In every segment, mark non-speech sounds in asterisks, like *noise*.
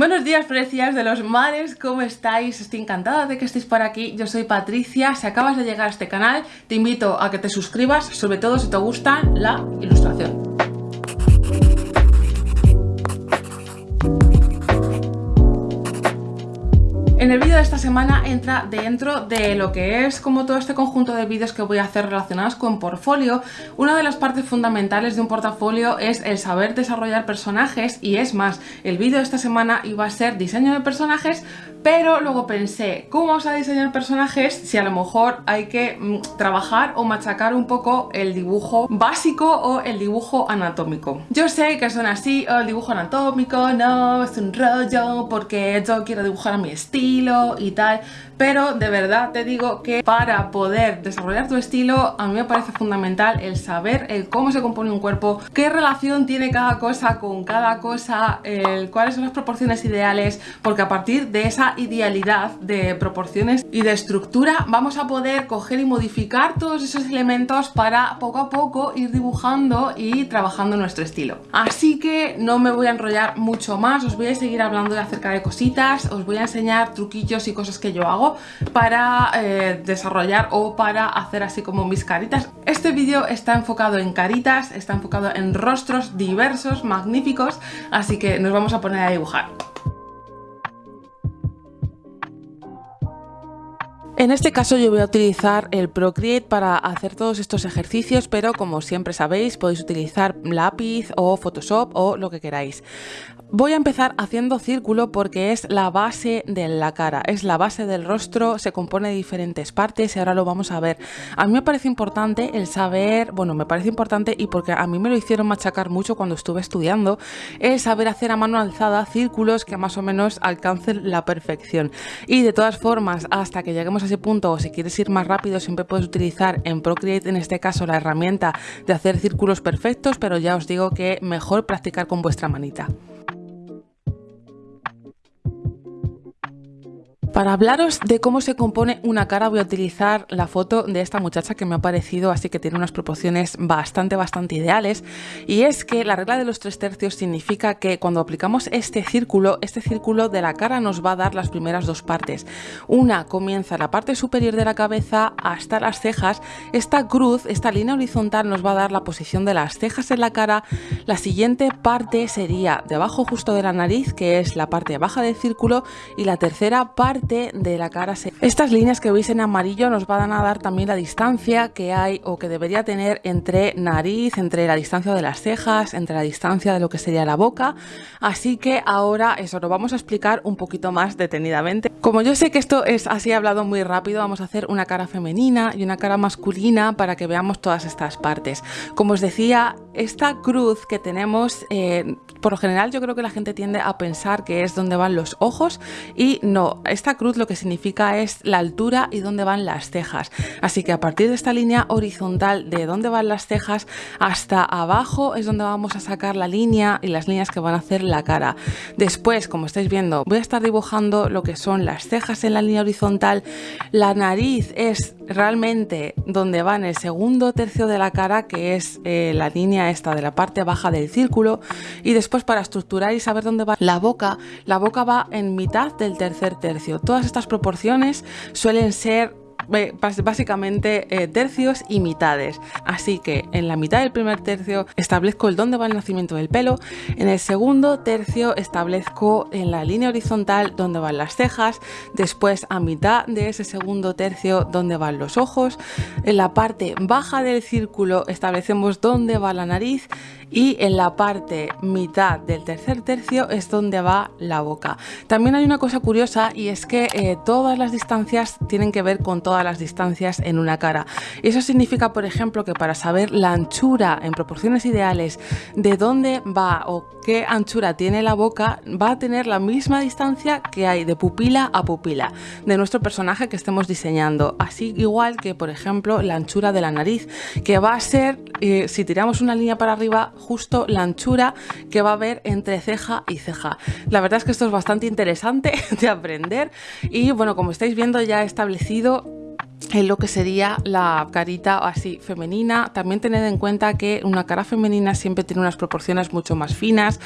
Buenos días, precias de los mares, ¿cómo estáis? Estoy encantada de que estéis por aquí. Yo soy Patricia. Si acabas de llegar a este canal, te invito a que te suscribas, sobre todo si te gusta la ilustración. En el vídeo de esta semana entra dentro de lo que es como todo este conjunto de vídeos que voy a hacer relacionados con portfolio. Una de las partes fundamentales de un portafolio es el saber desarrollar personajes y es más, el vídeo de esta semana iba a ser diseño de personajes, pero luego pensé, ¿cómo vamos a diseñar personajes si a lo mejor hay que mm, trabajar o machacar un poco el dibujo básico o el dibujo anatómico? Yo sé que son así, oh, el dibujo anatómico, no, es un rollo porque yo quiero dibujar a mi estilo y tal, pero de verdad te digo que para poder desarrollar tu estilo a mí me parece fundamental el saber el cómo se compone un cuerpo, qué relación tiene cada cosa con cada cosa, cuáles son las proporciones ideales, porque a partir de esa idealidad de proporciones y de estructura vamos a poder coger y modificar todos esos elementos para poco a poco ir dibujando y trabajando nuestro estilo. Así que no me voy a enrollar mucho más, os voy a seguir hablando acerca de cositas, os voy a enseñar truquillos y cosas que yo hago para eh, desarrollar o para hacer así como mis caritas. Este vídeo está enfocado en caritas, está enfocado en rostros diversos, magníficos, así que nos vamos a poner a dibujar. En este caso yo voy a utilizar el Procreate para hacer todos estos ejercicios, pero como siempre sabéis podéis utilizar lápiz o Photoshop o lo que queráis. Voy a empezar haciendo círculo porque es la base de la cara, es la base del rostro, se compone de diferentes partes y ahora lo vamos a ver. A mí me parece importante el saber, bueno, me parece importante y porque a mí me lo hicieron machacar mucho cuando estuve estudiando, el saber hacer a mano alzada círculos que más o menos alcancen la perfección. Y de todas formas, hasta que lleguemos a ese punto o si quieres ir más rápido, siempre puedes utilizar en Procreate, en este caso, la herramienta de hacer círculos perfectos, pero ya os digo que mejor practicar con vuestra manita. Para hablaros de cómo se compone una cara voy a utilizar la foto de esta muchacha que me ha parecido así que tiene unas proporciones bastante bastante ideales. Y es que la regla de los tres tercios significa que cuando aplicamos este círculo, este círculo de la cara nos va a dar las primeras dos partes. Una comienza la parte superior de la cabeza hasta las cejas, esta cruz, esta línea horizontal nos va a dar la posición de las cejas en la cara, la siguiente parte sería debajo justo de la nariz que es la parte baja del círculo. Y la tercera parte de la cara. Estas líneas que veis en amarillo nos van a dar también la distancia que hay o que debería tener entre nariz, entre la distancia de las cejas, entre la distancia de lo que sería la boca. Así que ahora eso lo vamos a explicar un poquito más detenidamente. Como yo sé que esto es así hablado muy rápido, vamos a hacer una cara femenina y una cara masculina para que veamos todas estas partes. Como os decía, esta cruz que tenemos, eh, por lo general yo creo que la gente tiende a pensar que es donde van los ojos y no, esta cruz lo que significa es la altura y dónde van las cejas. Así que a partir de esta línea horizontal de dónde van las cejas hasta abajo es donde vamos a sacar la línea y las líneas que van a hacer la cara. Después, como estáis viendo, voy a estar dibujando lo que son las cejas en la línea horizontal. La nariz es realmente donde va en el segundo tercio de la cara, que es eh, la línea esta de la parte baja del círculo. Y después para estructurar y saber dónde va la boca, la boca va en mitad del tercer tercio. Todas estas proporciones suelen ser básicamente eh, tercios y mitades. Así que en la mitad del primer tercio establezco el dónde va el nacimiento del pelo, en el segundo tercio establezco en la línea horizontal dónde van las cejas, después a mitad de ese segundo tercio dónde van los ojos, en la parte baja del círculo establecemos dónde va la nariz y en la parte mitad del tercer tercio es donde va la boca. También hay una cosa curiosa y es que eh, todas las distancias tienen que ver con todas las distancias en una cara. Eso significa, por ejemplo, que para saber la anchura en proporciones ideales de dónde va o qué anchura tiene la boca, va a tener la misma distancia que hay de pupila a pupila de nuestro personaje que estemos diseñando. Así igual que, por ejemplo, la anchura de la nariz, que va a ser, eh, si tiramos una línea para arriba, justo la anchura que va a haber entre ceja y ceja. La verdad es que esto es bastante interesante *laughs* de aprender y bueno, como estáis viendo ya he establecido en lo que sería la carita así femenina. También tened en cuenta que una cara femenina siempre tiene unas proporciones mucho más finas.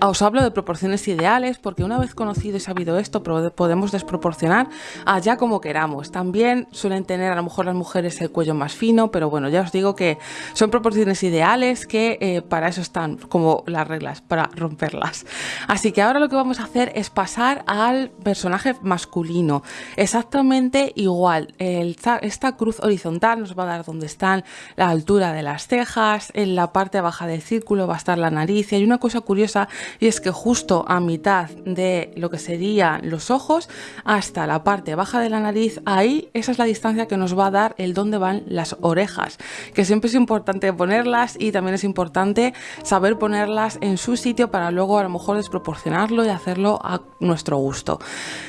Os hablo de proporciones ideales porque una vez conocido y sabido esto podemos desproporcionar allá como queramos. También suelen tener a lo mejor las mujeres el cuello más fino, pero bueno, ya os digo que son proporciones ideales que eh, para eso están como las reglas, para romperlas. Así que ahora lo que vamos a hacer es pasar al personaje masculino. Exactamente igual. El esta cruz horizontal nos va a dar donde están la altura de las cejas, en la parte baja del círculo va a estar la nariz y hay una cosa curiosa y es que justo a mitad de lo que serían los ojos hasta la parte baja de la nariz, ahí esa es la distancia que nos va a dar el dónde van las orejas, que siempre es importante ponerlas y también es importante saber ponerlas en su sitio para luego a lo mejor desproporcionarlo y hacerlo a nuestro gusto.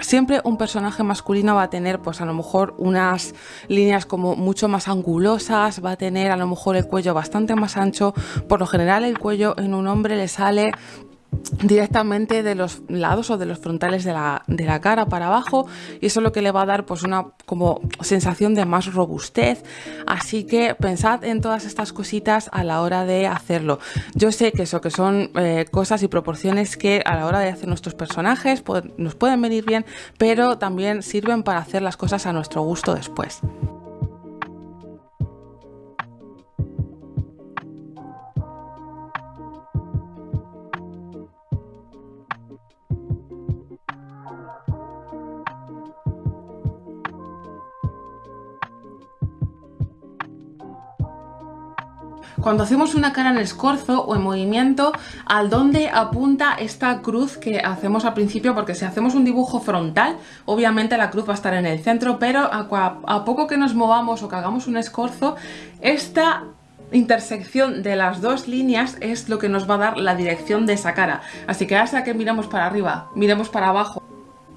Siempre un personaje masculino va a tener pues a lo mejor líneas como mucho más angulosas, va a tener a lo mejor el cuello bastante más ancho. Por lo general el cuello en un hombre le sale directamente de los lados o de los frontales de la, de la, cara para abajo y eso es lo que le va a dar pues una como sensación de más robustez. Así que pensad en todas estas cositas a la hora de hacerlo. Yo sé que eso que son eh, cosas y proporciones que a la hora de hacer nuestros personajes nos pueden venir bien pero también sirven para hacer las cosas a nuestro gusto después Cuando hacemos una cara en escorzo o en movimiento, ¿al dónde apunta esta cruz que hacemos al principio? Porque si hacemos un dibujo frontal, obviamente la cruz va a estar en el centro, pero a, poco que nos movamos o que hagamos un escorzo, esta intersección de las dos líneas es lo que nos va a dar la dirección de esa cara. Así que hasta que miramos para arriba, miremos para abajo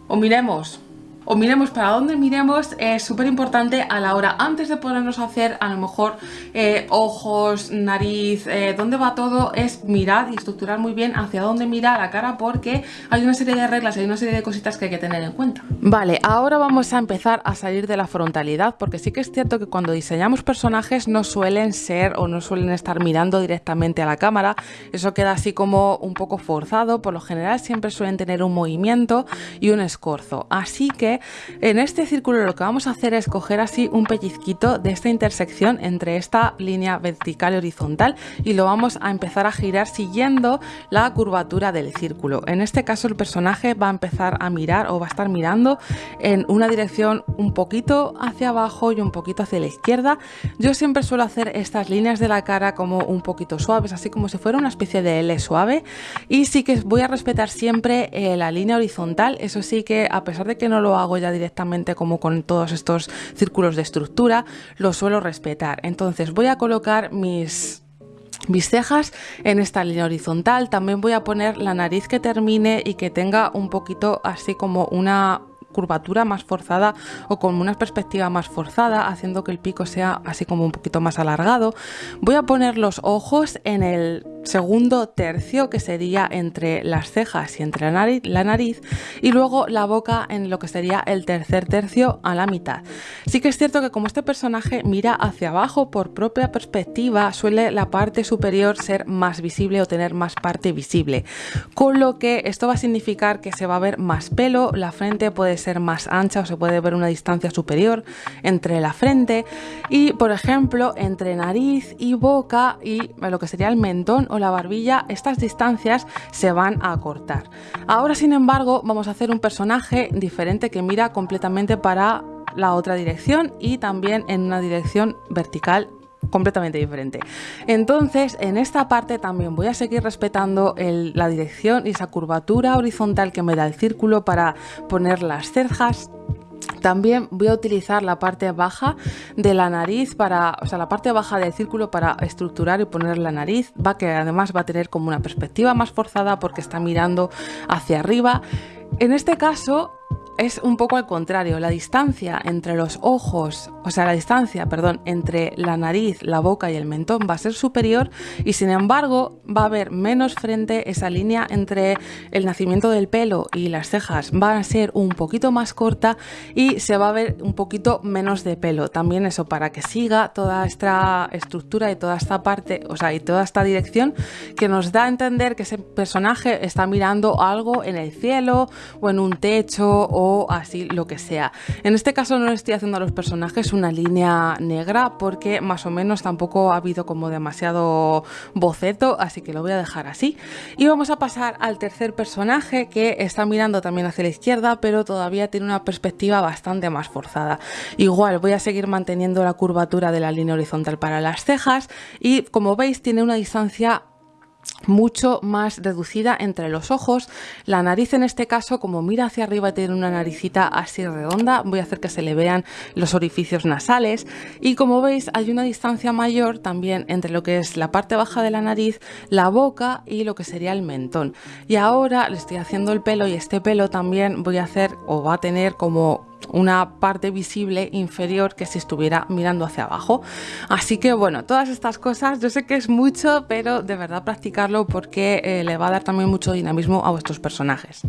o miremos o miremos para dónde miremos es súper importante a la hora antes de ponernos a hacer a lo mejor eh, ojos, nariz, eh, dónde va todo es mirar y estructurar muy bien hacia dónde mira la cara porque hay una serie de reglas, hay una serie de cositas que hay que tener en cuenta. Vale, ahora vamos a empezar a salir de la frontalidad porque sí que es cierto que cuando diseñamos personajes no suelen ser o no suelen estar mirando directamente a la cámara, eso queda así como un poco forzado, por lo general siempre suelen tener un movimiento y un escorzo, así que en este círculo lo que vamos a hacer es coger así un pellizquito de esta intersección entre esta línea vertical y horizontal y lo vamos a empezar a girar siguiendo la curvatura del círculo. En este caso el personaje va a empezar a mirar o va a estar mirando en una dirección un poquito hacia abajo y un poquito hacia la izquierda. Yo siempre suelo hacer estas líneas de la cara como un poquito suaves, así como si fuera una especie de L suave y sí que voy a respetar siempre eh, la línea horizontal, eso sí que a pesar de que no lo hago ya directamente como con todos estos círculos de estructura, lo suelo respetar. Entonces voy a colocar mis mis cejas en esta línea horizontal también voy a poner la nariz que termine y que tenga un poquito así como una curvatura más forzada o con una perspectiva más forzada, haciendo que el pico sea así como un poquito más alargado. Voy a poner los ojos en el segundo tercio, que sería entre las cejas y entre la nariz, y luego la boca en lo que sería el tercer tercio a la mitad. Sí que es cierto que como este personaje mira hacia abajo por propia perspectiva, suele la parte superior ser más visible o tener más parte visible, con lo que esto va a significar que se va a ver más pelo, la frente puede ser más ancha o se puede ver una distancia superior entre la frente y por ejemplo entre nariz y boca y lo que sería el mentón o la barbilla estas distancias se van a acortar. Ahora sin embargo vamos a hacer un personaje diferente que mira completamente para la otra dirección y también en una dirección vertical completamente diferente. Entonces, en esta parte también voy a seguir respetando la dirección y esa curvatura horizontal que me da el círculo para poner las cejas también voy a utilizar la parte baja de la nariz para, o sea, la parte baja del círculo para estructurar y poner la nariz, va que además va a tener como una perspectiva más forzada porque está mirando hacia arriba. En este caso es un poco al contrario. La distancia entre los ojos, o sea, la distancia, perdón, entre la nariz, la boca y el mentón va a ser superior y sin embargo va a haber menos frente, esa línea entre el nacimiento del pelo y las cejas va a ser un poquito más corta y se va a ver un poquito menos de pelo. También eso para que siga toda esta estructura y toda esta parte, o sea, y toda esta dirección que nos da a entender que ese personaje está mirando algo en el cielo o en un techo o así lo que sea. En este caso no le estoy haciendo a los personajes una línea negra porque más o menos tampoco ha habido como demasiado boceto, así que lo voy a dejar así. Y vamos a pasar al tercer personaje que está mirando también hacia la izquierda, pero todavía tiene una perspectiva bastante más forzada. Igual voy a seguir manteniendo la curvatura de la línea horizontal para las cejas y como veis tiene una distancia mucho más reducida entre los ojos. La nariz en este caso, como mira hacia arriba, tiene una naricita así redonda. Voy a hacer que se le vean los orificios nasales. Y como veis, hay una distancia mayor también entre lo que es la parte baja de la nariz, la boca y lo que sería el mentón. Y ahora le estoy haciendo el pelo y este pelo también voy a hacer o va a tener como una parte visible inferior que si estuviera mirando hacia abajo. Así que bueno, todas estas cosas, yo sé que es mucho, pero de verdad practicarlo porque eh, le va a dar también mucho dinamismo a vuestros personajes.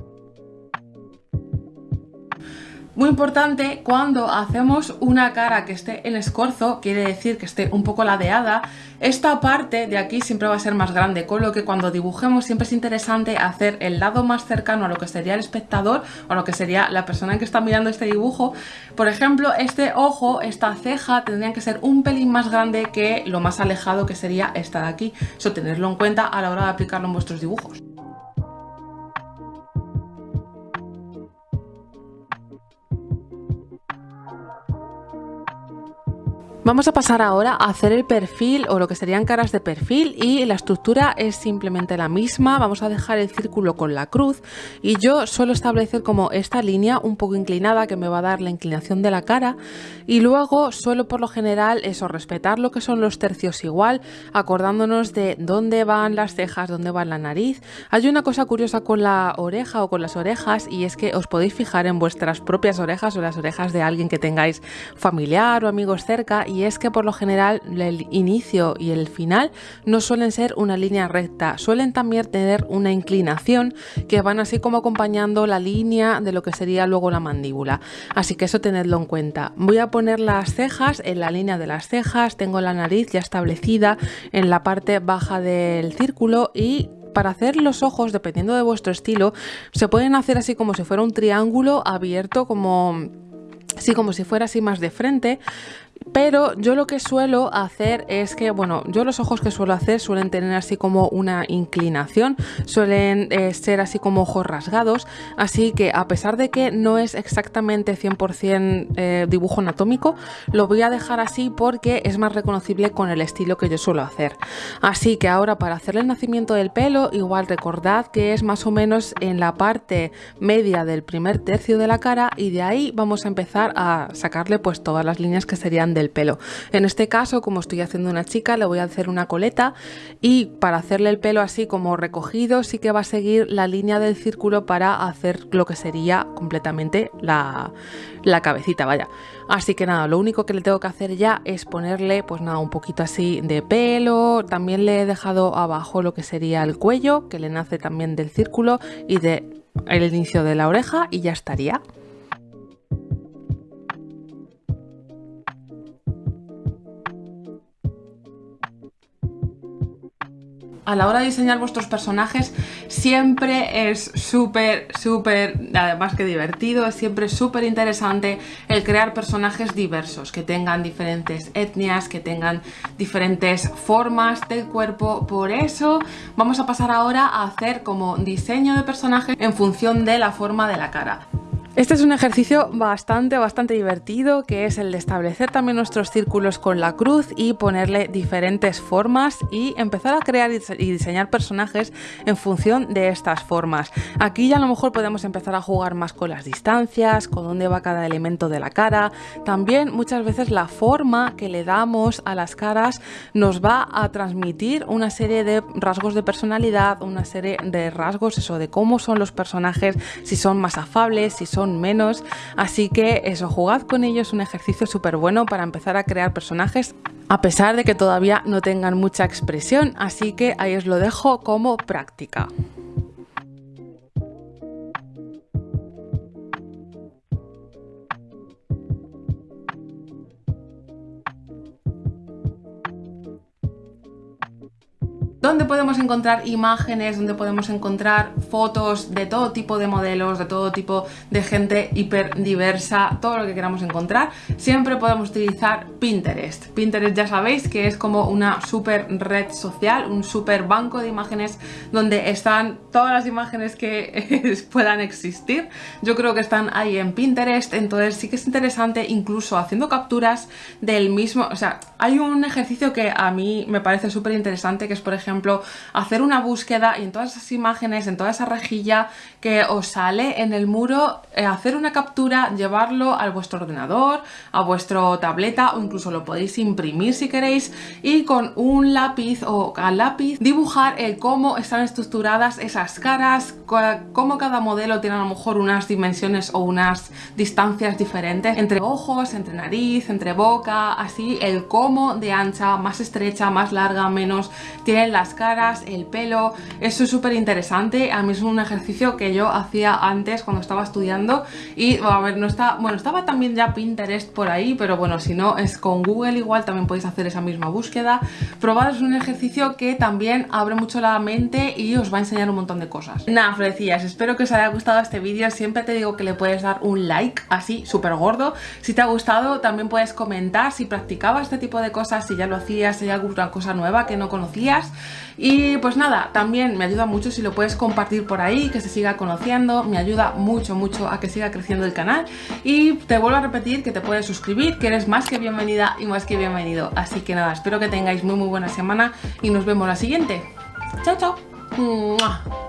Muy importante, cuando hacemos una cara que esté en escorzo, quiere decir que esté un poco ladeada, esta parte de aquí siempre va a ser más grande, con lo que cuando dibujemos siempre es interesante hacer el lado más cercano a lo que sería el espectador o a lo que sería la persona que está mirando este dibujo. Por ejemplo, este ojo, esta ceja, tendrían que ser un pelín más grande que lo más alejado que sería esta de aquí. Eso tenerlo en cuenta a la hora de aplicarlo en vuestros dibujos. Vamos a pasar ahora a hacer el perfil o lo que serían caras de perfil y la estructura es simplemente la misma. Vamos a dejar el círculo con la cruz y yo suelo establecer como esta línea un poco inclinada que me va a dar la inclinación de la cara y luego suelo por lo general eso, respetar lo que son los tercios igual, acordándonos de dónde van las cejas, dónde va la nariz. Hay una cosa curiosa con la oreja o con las orejas y es que os podéis fijar en vuestras propias orejas o las orejas de alguien que tengáis familiar o amigos cerca y es que por lo general el inicio y el final no suelen ser una línea recta, suelen también tener una inclinación que van así como acompañando la línea de lo que sería luego la mandíbula. Así que eso tenedlo en cuenta. Voy a poner las cejas en la línea de las cejas, tengo la nariz ya establecida en la parte baja del círculo y para hacer los ojos, dependiendo de vuestro estilo, se pueden hacer así como si fuera un triángulo abierto, como así como si fuera así más de frente, pero yo lo que suelo hacer es que, bueno, yo los ojos que suelo hacer suelen tener así como una inclinación, suelen eh, ser así como ojos rasgados, así que a pesar de que no es exactamente 100% eh, dibujo anatómico, lo voy a dejar así porque es más reconocible con el estilo que yo suelo hacer. Así que ahora para hacer el nacimiento del pelo, igual recordad que es más o menos en la parte media del primer tercio de la cara y de ahí vamos a empezar a sacarle pues todas las líneas que serían del pelo. En este caso, como estoy haciendo una chica, le voy a hacer una coleta y para hacerle el pelo así como recogido, sí que va a seguir la línea del círculo para hacer lo que sería completamente la, la cabecita, vaya. Así que nada, lo único que le tengo que hacer ya es ponerle, pues nada, un poquito así de pelo. También le he dejado abajo lo que sería el cuello, que le nace también del círculo y de el inicio de la oreja y ya estaría. A la hora de diseñar vuestros personajes siempre es súper, súper, además que divertido, es siempre súper interesante el crear personajes diversos, que tengan diferentes etnias, que tengan diferentes formas del cuerpo. Por eso vamos a pasar ahora a hacer como diseño de personaje en función de la forma de la cara. Este es un ejercicio bastante, bastante divertido, que es el de establecer también nuestros círculos con la cruz y ponerle diferentes formas y empezar a crear y diseñar personajes en función de estas formas. Aquí ya a lo mejor podemos empezar a jugar más con las distancias, con dónde va cada elemento de la cara. También muchas veces la forma que le damos a las caras nos va a transmitir una serie de rasgos de personalidad, una serie de rasgos, eso de cómo son los personajes, si son más afables, si son menos, así que eso, jugad con ellos, un ejercicio súper bueno para empezar a crear personajes a pesar de que todavía no tengan mucha expresión, así que ahí os lo dejo como práctica. Donde podemos encontrar imágenes, donde podemos encontrar fotos de todo tipo de modelos, de todo tipo de gente hiper diversa, todo lo que queramos encontrar, siempre podemos utilizar Pinterest. Pinterest ya sabéis que es como una super red social, un super banco de imágenes donde están todas las imágenes que *laughs* puedan existir. Yo creo que están ahí en Pinterest, entonces sí que es interesante incluso haciendo capturas del mismo, o sea, hay un ejercicio que a mí me parece súper interesante que es por ejemplo hacer una búsqueda y en todas esas imágenes, en toda esa rejilla que os sale en el muro, eh, hacer una captura, llevarlo a vuestro ordenador, a vuestro tableta o incluso lo podéis imprimir si queréis y con un lápiz o al lápiz dibujar el cómo están estructuradas esas caras, cómo cada modelo tiene a lo mejor unas dimensiones o unas distancias diferentes entre ojos, entre nariz, entre boca, así el cómo de ancha, más estrecha, más larga, menos, tienen las caras, el pelo, eso es súper interesante, a mí es un ejercicio que yo hacía antes cuando estaba estudiando y a ver, no está, bueno, estaba también ya Pinterest por ahí, pero bueno, si no es con Google igual también podéis hacer esa misma búsqueda, probad es un ejercicio que también abre mucho la mente y os va a enseñar un montón de cosas. Nada, florecillas, espero que os haya gustado este vídeo, siempre te digo que le puedes dar un like así, súper gordo, si te ha gustado también puedes comentar si practicabas este tipo de cosas, si ya lo hacías, si hay alguna cosa nueva que no conocías y pues nada, también me ayuda mucho si lo puedes compartir por ahí, que se siga conociendo, me ayuda mucho, mucho a que siga creciendo el canal. Y te vuelvo a repetir que te puedes suscribir, que eres más que bienvenida y más que bienvenido. Así que nada, espero que tengáis muy muy buena semana y nos vemos la siguiente. Chao, chao.